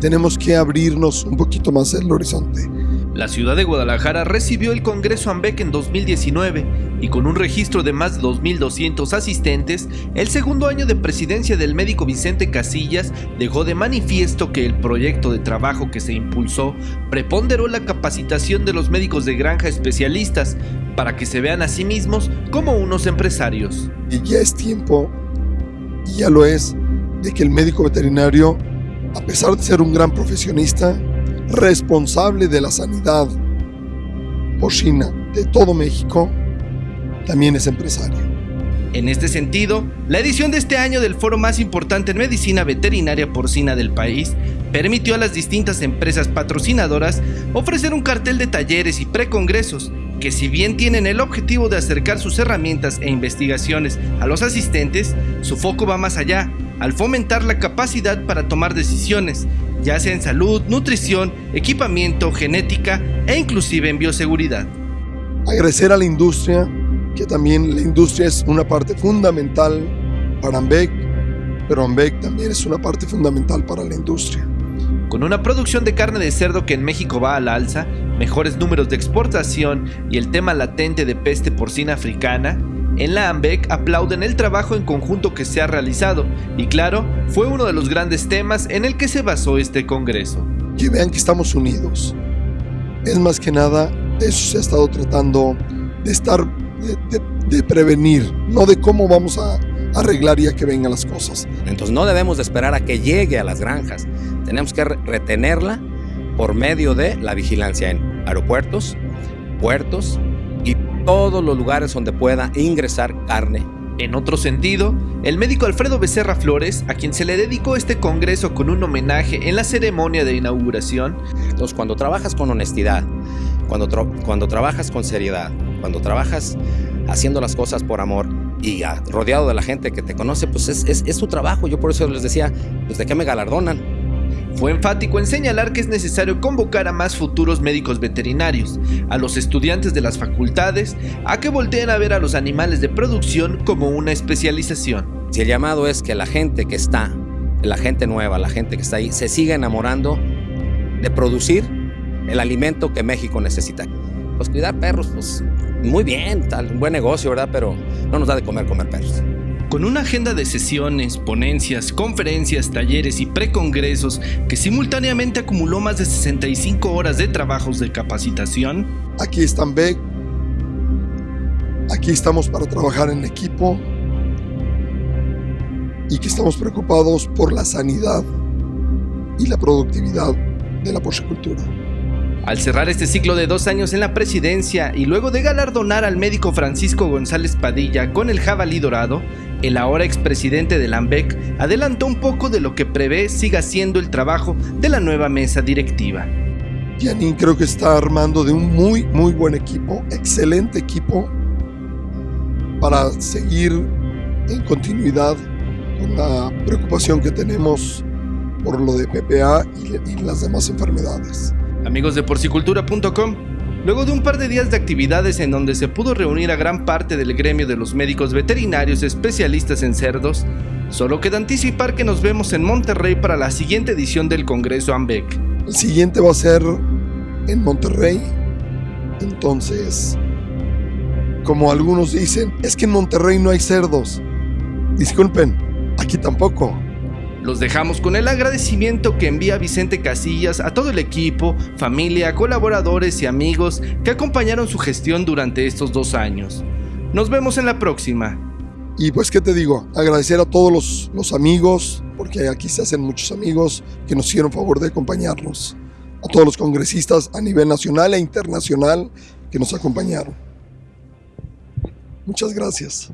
tenemos que abrirnos un poquito más el horizonte. La ciudad de Guadalajara recibió el Congreso AMBEC en 2019 y con un registro de más de 2.200 asistentes, el segundo año de presidencia del médico Vicente Casillas dejó de manifiesto que el proyecto de trabajo que se impulsó preponderó la capacitación de los médicos de granja especialistas para que se vean a sí mismos como unos empresarios. Y ya es tiempo, y ya lo es, de que el médico veterinario, a pesar de ser un gran profesionista, responsable de la sanidad porcina de todo México, también es empresario. En este sentido, la edición de este año del foro más importante en medicina veterinaria porcina del país permitió a las distintas empresas patrocinadoras ofrecer un cartel de talleres y precongresos que si bien tienen el objetivo de acercar sus herramientas e investigaciones a los asistentes, su foco va más allá, al fomentar la capacidad para tomar decisiones, ya sea en salud, nutrición, equipamiento, genética e inclusive en bioseguridad. Agradecer a la industria, que también la industria es una parte fundamental para AMBEC, pero AMBEC también es una parte fundamental para la industria. Con una producción de carne de cerdo que en México va a la alza, mejores números de exportación y el tema latente de peste porcina africana, en la AMBEC aplauden el trabajo en conjunto que se ha realizado y claro, fue uno de los grandes temas en el que se basó este congreso. Que vean que estamos unidos. Es más que nada, de eso se ha estado tratando de estar, de, prevenir, no de cómo vamos a arreglar ya que vengan las cosas. Entonces no debemos de esperar a que llegue a las granjas, tenemos que retenerla por medio de la vigilancia en aeropuertos, puertos y todos los lugares donde pueda ingresar carne. En otro sentido, el médico Alfredo Becerra Flores, a quien se le dedicó este congreso con un homenaje en la ceremonia de inauguración. Entonces, cuando trabajas con honestidad, cuando, cuando trabajas con seriedad, cuando trabajas haciendo las cosas por amor y rodeado de la gente que te conoce, pues es, es, es tu trabajo. Yo por eso les decía, pues de qué me galardonan fue enfático en señalar que es necesario convocar a más futuros médicos veterinarios, a los estudiantes de las facultades, a que volteen a ver a los animales de producción como una especialización. Si el llamado es que la gente que está, la gente nueva, la gente que está ahí, se siga enamorando de producir el alimento que México necesita. Pues cuidar perros, pues muy bien, tal, un buen negocio, ¿verdad? Pero no nos da de comer comer perros. Con una agenda de sesiones, ponencias, conferencias, talleres y precongresos que simultáneamente acumuló más de 65 horas de trabajos de capacitación. Aquí están Beck. Aquí estamos para trabajar en equipo y que estamos preocupados por la sanidad y la productividad de la porcicultura. Al cerrar este ciclo de dos años en la presidencia y luego de galardonar al médico Francisco González Padilla con el jabalí dorado, el ahora expresidente de Lambec adelantó un poco de lo que prevé siga siendo el trabajo de la nueva mesa directiva. Janine creo que está armando de un muy, muy buen equipo, excelente equipo, para seguir en continuidad con la preocupación que tenemos por lo de PPA y, y las demás enfermedades. Amigos de porcicultura.com, luego de un par de días de actividades en donde se pudo reunir a gran parte del gremio de los médicos veterinarios especialistas en cerdos, solo queda anticipar que nos vemos en Monterrey para la siguiente edición del Congreso AMBEC. El siguiente va a ser en Monterrey, entonces, como algunos dicen, es que en Monterrey no hay cerdos. Disculpen, aquí tampoco. Los dejamos con el agradecimiento que envía Vicente Casillas a todo el equipo, familia, colaboradores y amigos que acompañaron su gestión durante estos dos años. Nos vemos en la próxima. Y pues, ¿qué te digo? Agradecer a todos los, amigos, porque aquí se hacen muchos amigos que nos hicieron favor de acompañarnos. A todos los congresistas a nivel nacional e internacional que nos acompañaron. Muchas gracias.